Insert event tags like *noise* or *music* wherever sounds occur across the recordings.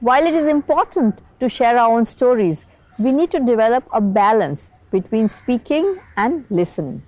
While it is important to share our own stories, we need to develop a balance between speaking and listening.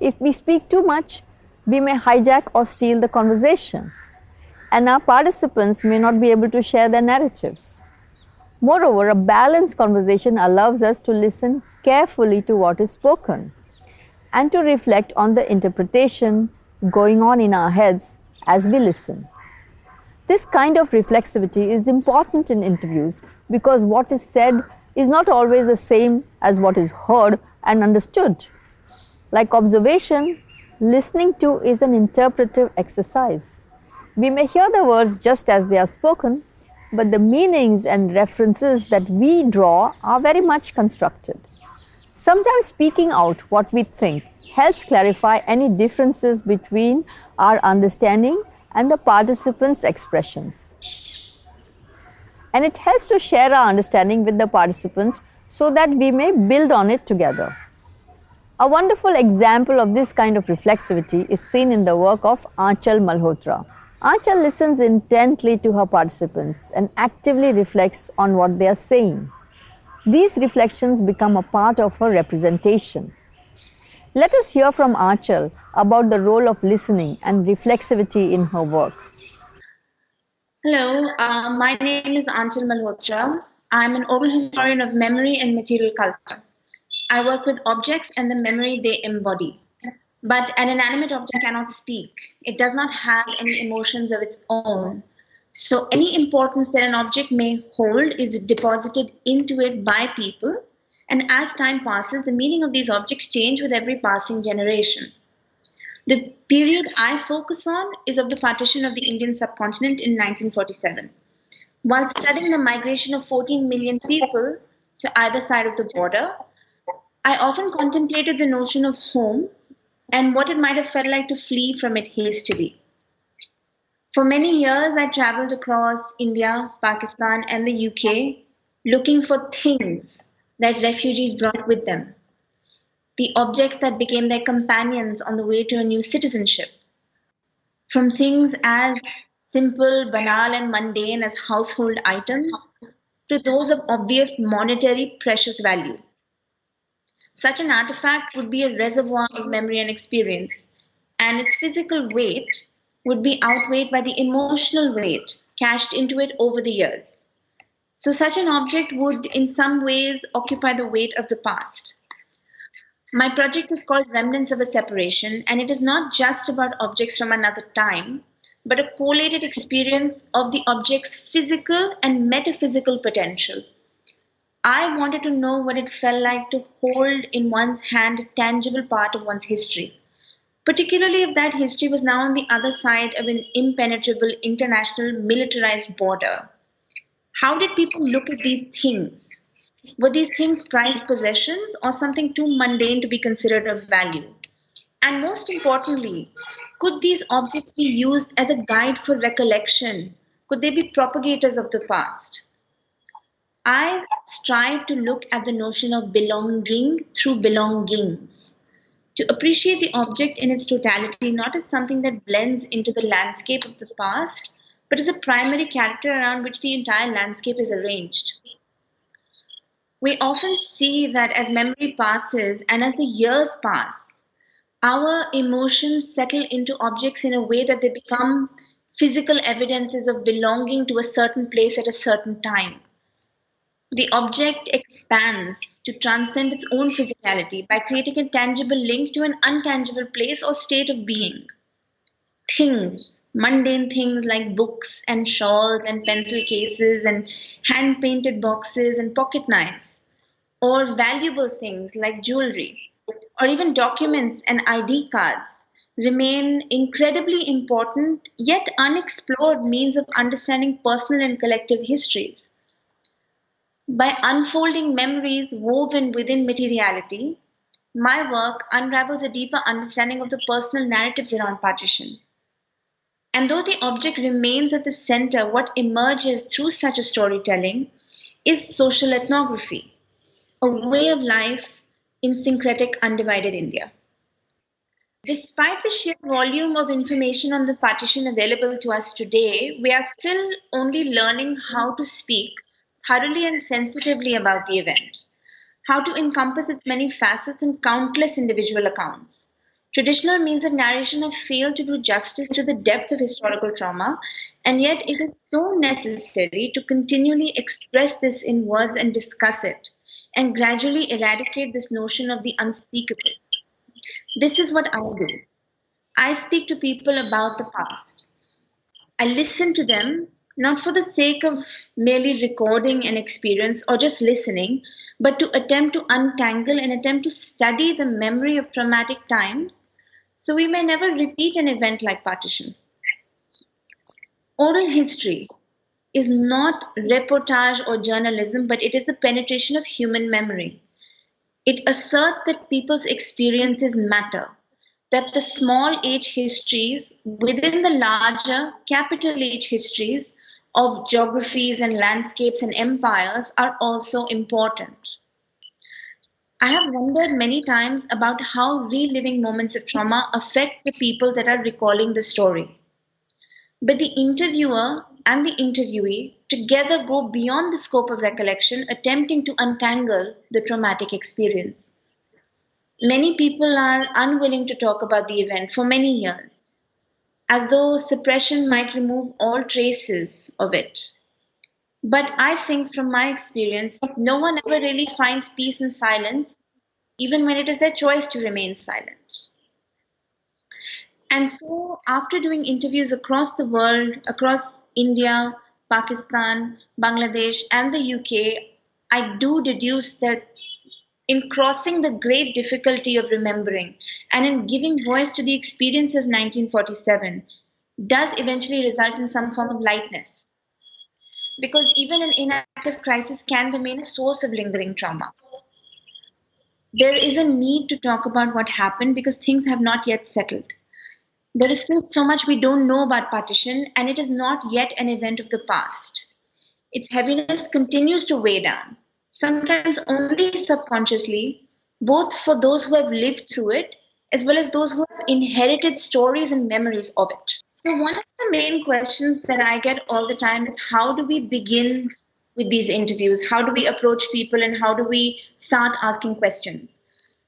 If we speak too much, we may hijack or steal the conversation, and our participants may not be able to share their narratives. Moreover, a balanced conversation allows us to listen carefully to what is spoken and to reflect on the interpretation going on in our heads as we listen. This kind of reflexivity is important in interviews because what is said is not always the same as what is heard and understood. Like observation, listening to is an interpretive exercise. We may hear the words just as they are spoken, but the meanings and references that we draw are very much constructed. Sometimes speaking out what we think helps clarify any differences between our understanding and the participants' expressions. And it helps to share our understanding with the participants so that we may build on it together. A wonderful example of this kind of reflexivity is seen in the work of Aanchal Malhotra. Aanchal listens intently to her participants and actively reflects on what they are saying. These reflections become a part of her representation. Let us hear from Aanchal about the role of listening and reflexivity in her work. Hello, uh, my name is Aanchal Malhotra. I'm an oral historian of memory and material culture. I work with objects and the memory they embody. But an inanimate object cannot speak. It does not have any emotions of its own. So any importance that an object may hold is deposited into it by people. And as time passes, the meaning of these objects change with every passing generation. The period I focus on is of the partition of the Indian subcontinent in 1947. While studying the migration of 14 million people to either side of the border, I often contemplated the notion of home and what it might have felt like to flee from it hastily. For many years, I traveled across India, Pakistan, and the UK looking for things that refugees brought with them, the objects that became their companions on the way to a new citizenship. From things as simple, banal, and mundane as household items to those of obvious monetary precious value. Such an artifact would be a reservoir of memory and experience, and its physical weight would be outweighed by the emotional weight cached into it over the years. So, such an object would, in some ways, occupy the weight of the past. My project is called Remnants of a Separation, and it is not just about objects from another time, but a collated experience of the object's physical and metaphysical potential. I wanted to know what it felt like to hold in one's hand a tangible part of one's history particularly if that history was now on the other side of an impenetrable international militarized border. How did people look at these things? Were these things prized possessions or something too mundane to be considered of value? And most importantly, could these objects be used as a guide for recollection? Could they be propagators of the past? I strive to look at the notion of belonging through belongings to appreciate the object in its totality, not as something that blends into the landscape of the past, but as a primary character around which the entire landscape is arranged. We often see that as memory passes and as the years pass, our emotions settle into objects in a way that they become physical evidences of belonging to a certain place at a certain time. The object expands to transcend its own physicality by creating a tangible link to an untangible place or state of being. Things, mundane things like books and shawls and pencil cases and hand painted boxes and pocket knives, or valuable things like jewelry, or even documents and ID cards, remain incredibly important yet unexplored means of understanding personal and collective histories. By unfolding memories woven within materiality, my work unravels a deeper understanding of the personal narratives around partition. And though the object remains at the center, what emerges through such a storytelling is social ethnography, a way of life in syncretic, undivided India. Despite the sheer volume of information on the partition available to us today, we are still only learning how to speak thoroughly and sensitively about the event, how to encompass its many facets and countless individual accounts. Traditional means of narration have failed to do justice to the depth of historical trauma, and yet it is so necessary to continually express this in words and discuss it, and gradually eradicate this notion of the unspeakable. This is what I do. I speak to people about the past. I listen to them not for the sake of merely recording an experience or just listening, but to attempt to untangle and attempt to study the memory of traumatic times so we may never repeat an event like partition. Oral history is not reportage or journalism, but it is the penetration of human memory. It asserts that people's experiences matter, that the small H histories within the larger capital H histories of geographies and landscapes and empires are also important. I have wondered many times about how reliving moments of trauma affect the people that are recalling the story. But the interviewer and the interviewee together go beyond the scope of recollection, attempting to untangle the traumatic experience. Many people are unwilling to talk about the event for many years, as though suppression might remove all traces of it. But I think from my experience, no one ever really finds peace in silence, even when it is their choice to remain silent. And so, after doing interviews across the world, across India, Pakistan, Bangladesh, and the UK, I do deduce that in crossing the great difficulty of remembering and in giving voice to the experience of 1947 does eventually result in some form of lightness because even an inactive crisis can remain a source of lingering trauma. There is a need to talk about what happened because things have not yet settled. There is still so much we don't know about partition, and it is not yet an event of the past. Its heaviness continues to weigh down, sometimes only subconsciously, both for those who have lived through it as well as those who have inherited stories and memories of it. So, one of the main questions that I get all the time is how do we begin with these interviews? How do we approach people and how do we start asking questions?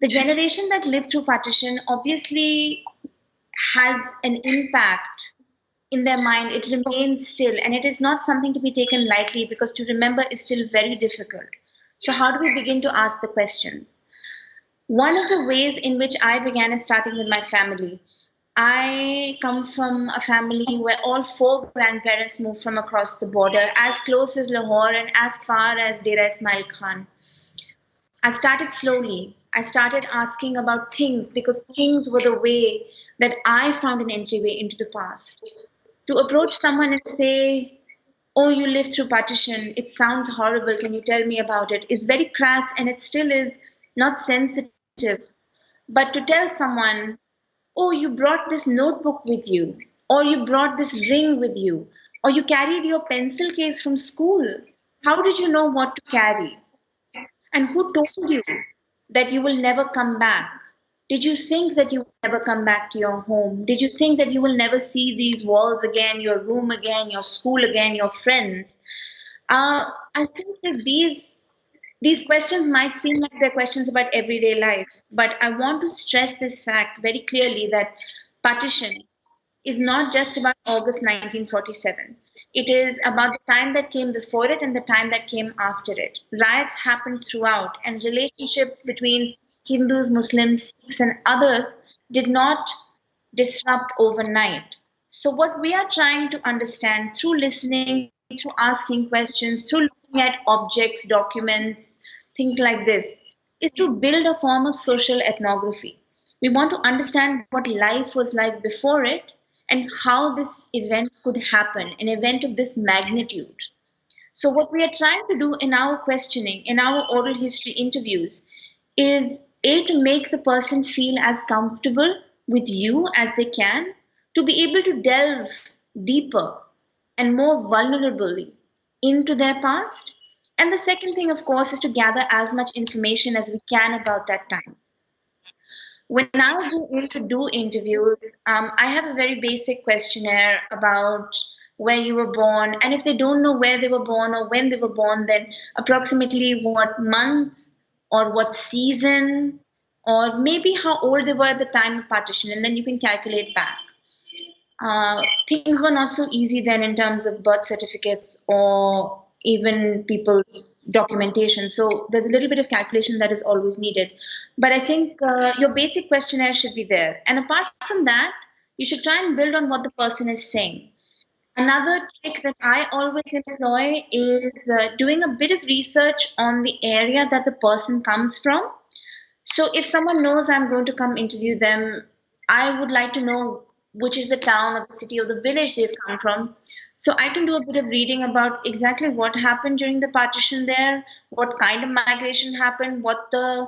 The generation that lived through partition obviously has an impact in their mind. It remains still, and it is not something to be taken lightly because to remember is still very difficult. So, how do we begin to ask the questions? One of the ways in which I began is starting with my family. I come from a family where all four grandparents moved from across the border, as close as Lahore and as far as Dera Ismail Khan. I started slowly. I started asking about things because things were the way that I found an entryway into the past. To approach someone and say, Oh, you lived through partition, it sounds horrible, can you tell me about it?" it? is very crass and it still is not sensitive. But to tell someone, oh, you brought this notebook with you, or you brought this ring with you, or you carried your pencil case from school. How did you know what to carry? And who told you that you will never come back? Did you think that you will never come back to your home? Did you think that you will never see these walls again, your room again, your school again, your friends? Uh, I think that these these questions might seem like they're questions about everyday life, but I want to stress this fact very clearly that partition is not just about August 1947. It is about the time that came before it and the time that came after it. Riots happened throughout, and relationships between Hindus, Muslims, Sikhs, and others did not disrupt overnight. So, what we are trying to understand through listening, through asking questions, through looking at objects, documents, things like this, is to build a form of social ethnography. We want to understand what life was like before it and how this event could happen, an event of this magnitude. So, what we are trying to do in our questioning, in our oral history interviews, is A, to make the person feel as comfortable with you as they can, to be able to delve deeper and more vulnerably into their past. And the second thing, of course, is to gather as much information as we can about that time. when I go in to do interviews, um, I have a very basic questionnaire about where you were born. And if they don't know where they were born or when they were born, then approximately what month or what season or maybe how old they were at the time of partition. And then you can calculate back. Uh, things were not so easy then in terms of birth certificates or even people's documentation. So there's a little bit of calculation that is always needed. But I think uh, your basic questionnaire should be there. And apart from that, you should try and build on what the person is saying. Another trick that I always employ is uh, doing a bit of research on the area that the person comes from. So if someone knows I'm going to come interview them, I would like to know which is the town or the city or the village they've come from so I can do a bit of reading about exactly what happened during the partition there, what kind of migration happened, what the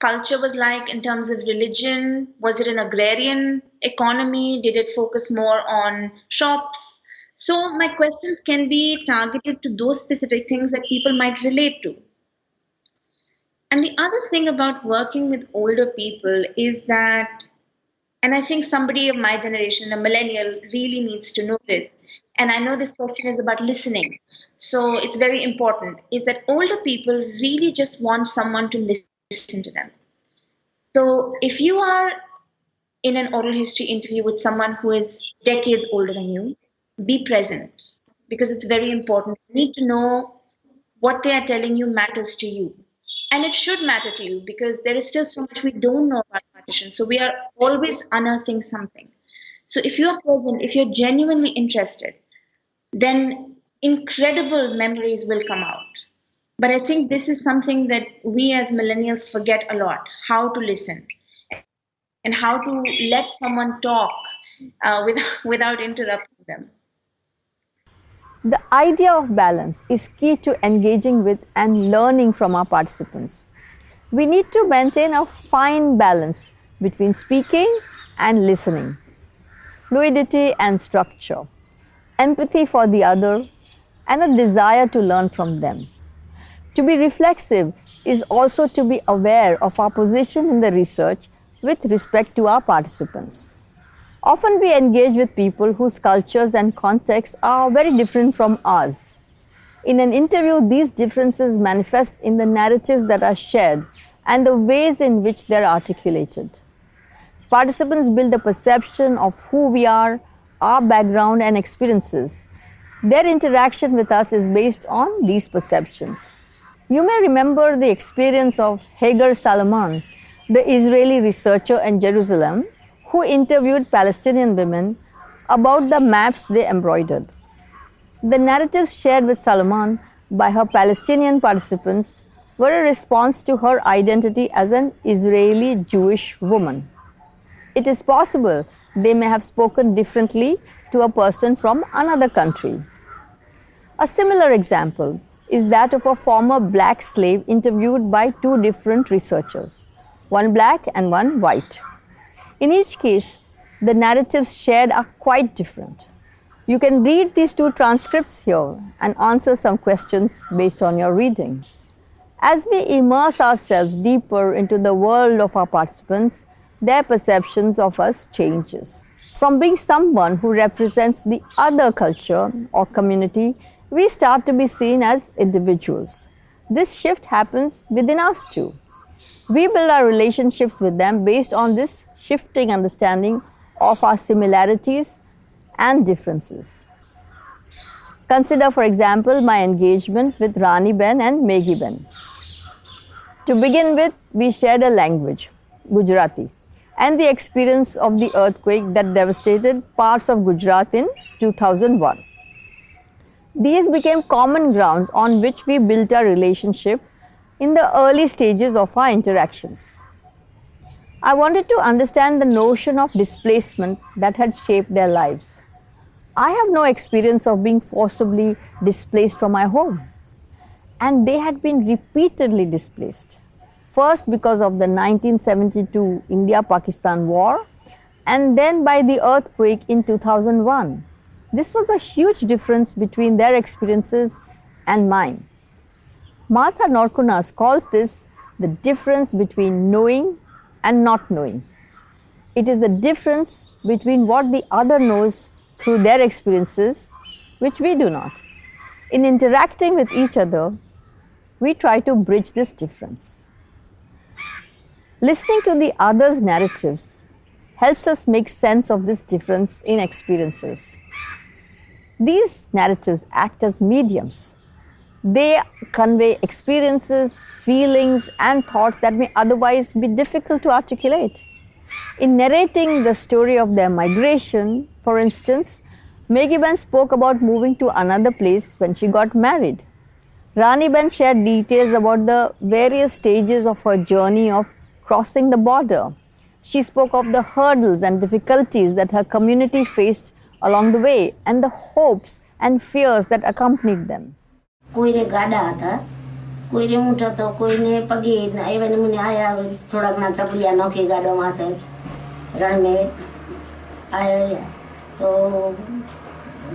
culture was like in terms of religion. Was it an agrarian economy? Did it focus more on shops? So my questions can be targeted to those specific things that people might relate to. And the other thing about working with older people is that, and I think somebody of my generation, a millennial, really needs to know this, and I know this question is about listening. So it's very important is that older people really just want someone to listen to them. So if you are in an oral history interview with someone who is decades older than you, be present because it's very important. You need to know what they are telling you matters to you. And it should matter to you because there is still so much we don't know about So we are always unearthing something. So if you are present, if you're genuinely interested, then incredible memories will come out. But I think this is something that we as millennials forget a lot how to listen and how to let someone talk uh, without, *laughs* without interrupting them. The idea of balance is key to engaging with and learning from our participants. We need to maintain a fine balance between speaking and listening, fluidity and structure empathy for the other, and a desire to learn from them. To be reflexive is also to be aware of our position in the research with respect to our participants. Often we engage with people whose cultures and contexts are very different from ours. In an interview, these differences manifest in the narratives that are shared and the ways in which they are articulated. Participants build a perception of who we are our background and experiences. Their interaction with us is based on these perceptions. You may remember the experience of Hagar Salamon, the Israeli researcher in Jerusalem, who interviewed Palestinian women about the maps they embroidered. The narratives shared with Salamon by her Palestinian participants were a response to her identity as an Israeli Jewish woman. It is possible they may have spoken differently to a person from another country. A similar example is that of a former black slave interviewed by two different researchers, one black and one white. In each case, the narratives shared are quite different. You can read these two transcripts here and answer some questions based on your reading. As we immerse ourselves deeper into the world of our participants, their perceptions of us changes. From being someone who represents the other culture or community, we start to be seen as individuals. This shift happens within us too. We build our relationships with them based on this shifting understanding of our similarities and differences. Consider, for example, my engagement with Rani Ben and Meghi Ben. To begin with, we shared a language, Gujarati and the experience of the earthquake that devastated parts of Gujarat in 2001. These became common grounds on which we built our relationship in the early stages of our interactions. I wanted to understand the notion of displacement that had shaped their lives. I have no experience of being forcibly displaced from my home, and they had been repeatedly displaced. First, because of the 1972 India Pakistan War, and then by the earthquake in 2001. This was a huge difference between their experiences and mine. Martha Norkunas calls this the difference between knowing and not knowing. It is the difference between what the other knows through their experiences, which we do not. In interacting with each other, we try to bridge this difference. Listening to the other's narratives helps us make sense of this difference in experiences. These narratives act as mediums. They convey experiences, feelings, and thoughts that may otherwise be difficult to articulate. In narrating the story of their migration, for instance, Meghi Ben spoke about moving to another place when she got married. Rani Ben shared details about the various stages of her journey of crossing the border. She spoke of the hurdles and difficulties that her community faced along the way and the hopes and fears that accompanied them. કોઈને ગાડા હતા કોઈને ઊંટ હતો કોઈને પગે એવા નમૂને આયા થોડાકના ચપડિયા નોખી ગાડો માથે રણમે આયા તો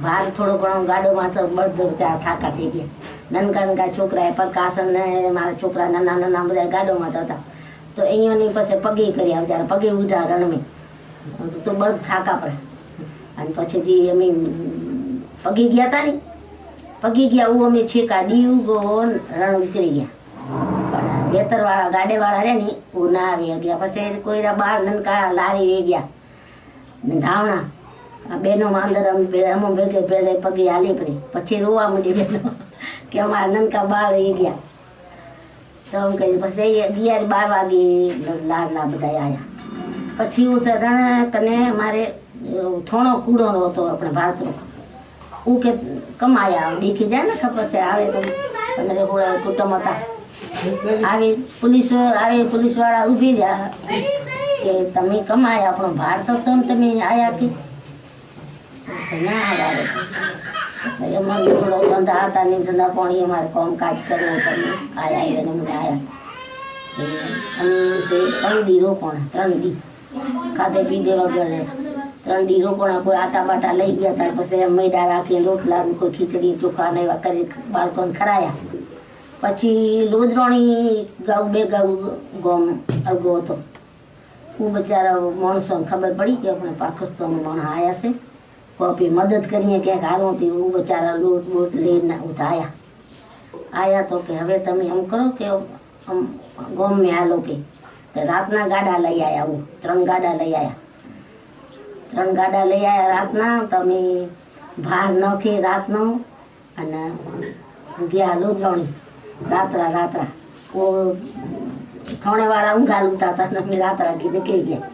ભાર થોડો ઘણો ગાડો માથે બળદો ત્યાં થાકા થઈ ગયા નનકા નનકા છોકરા પ્રકાશન ને મારા છોકરા નાના નાના બધા ગાડોમાં હતા તો એની પછી પગે કર્યા આવતા પગે ઉઠા રણમે. તો બળદ થાકા પડે. અને પછી જે અમે પગી ગયા હતા ને, પગી ગયા હું અમે છેકા દીવ ગો રણ ઉતરી ગયા. વેતરવાળા ગાડેવાળા રહે ને હું ના આવી ગયા. પછી કોઈ બાળ નનકા લારી રહી ગયા. ને ધાવણા બેનો અંદર અમે ભેગે ભેગે પગે હાલી પડી. પછી રોવા માંડી બેનો, કે અમારા નનકા બાળ રહી ગયા. તો એમ કહી પછી અગિયાર બાર વાગે લાડલા બધા આવ્યા પછી હું તો રણ કને મારે થોણો કૂડો હતો આપણે ભારતનો હું કે કમાયા દેખી જાય ને ખબર છે આવે તો પંદર સોળ કુટુંબ હતા આવી પોલીસ આવે પોલીસવાળા ઊભી રહ્યા કે તમે કમાયા આપણો ભાર તો તમ તમે આયા કે ના આવે એમાં ધંધા પાણી અમારે કામ કાજ કરવું તમે આયા એને મને આયા. ત્રણ દી રોપણ ત્રણ દી ખાધે પીધે વગેરે. ત્રણ દી રોપણા કોઈ આટા બાટા લઈ ગયા હતા પછી મેડા રાખી રોટલા કોઈ ખીચડી, ચોખા ને એવા કરી બાળકોને ખરાયા પછી લોદરોણી ગાઉ, બે ગાઉ ગોમ અળગો હતો. હું બચારા માણસોને ખબર પડી કે આપણે પાકિસ્તાનમાં માણસ આવ્યા છે. કોપી મદદ કરીએ ક્યાંક હારું હતી હું બચારા લોટ બોટ લઈને ઉઠાયા આવ્યા તો કે હવે તમે એમ કરો કે આમ ગોમ મેં હાલો કે રાતના ગાડા લઈ આવ્યા હું ત્રણ ગાડા લઈ આવ્યા ત્રણ ગાડા લઈ આવ્યા રાતના તમે ભાર નખી રાતનો અને ગયા લોધરણી રાત્રા રાત્રા ઓ થોણેવાળા ઊંઘા લૂતા હતા અને અમે રાત્રા કીધે કહી ગયા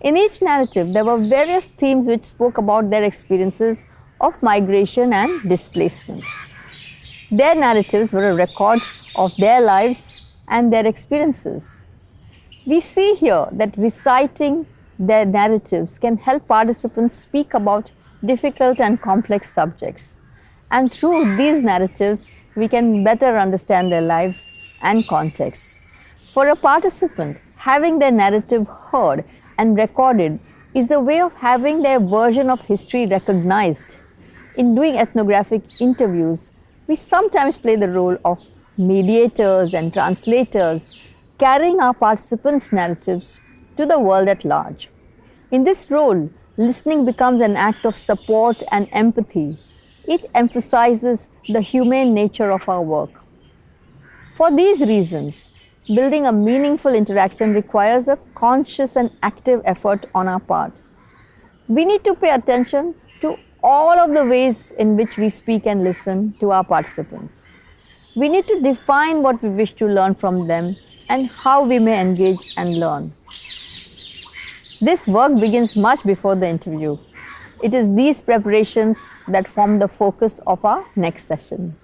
In each narrative, there were various themes which spoke about their experiences of migration and displacement. Their narratives were a record of their lives and their experiences. We see here that reciting their narratives can help participants speak about difficult and complex subjects. And through these narratives, we can better understand their lives and context. For a participant, having their narrative heard and recorded is a way of having their version of history recognized. In doing ethnographic interviews, we sometimes play the role of mediators and translators, carrying our participants' narratives to the world at large. In this role, listening becomes an act of support and empathy. It emphasizes the humane nature of our work. For these reasons, building a meaningful interaction requires a conscious and active effort on our part. We need to pay attention to all of the ways in which we speak and listen to our participants. We need to define what we wish to learn from them and how we may engage and learn. This work begins much before the interview. It is these preparations that form the focus of our next session.